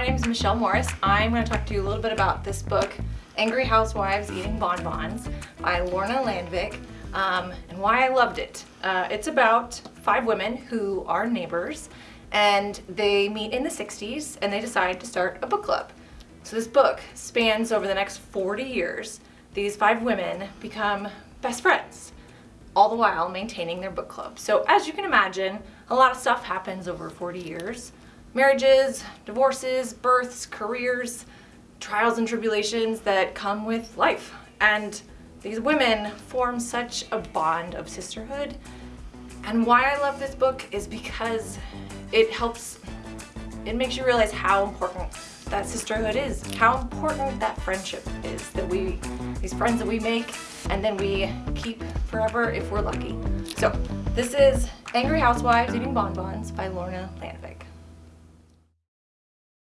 my name is Michelle Morris. I'm going to talk to you a little bit about this book, Angry Housewives Eating Bonbons by Lorna Landvik, um, and why I loved it. Uh, it's about five women who are neighbors and they meet in the 60s and they decide to start a book club. So this book spans over the next 40 years. These five women become best friends, all the while maintaining their book club. So as you can imagine, a lot of stuff happens over 40 years. Marriages, divorces, births, careers, trials and tribulations that come with life. And these women form such a bond of sisterhood. And why I love this book is because it helps, it makes you realize how important that sisterhood is, how important that friendship is, that we, these friends that we make and then we keep forever if we're lucky. So this is Angry Housewives Eating Bonbons by Lorna Landvik.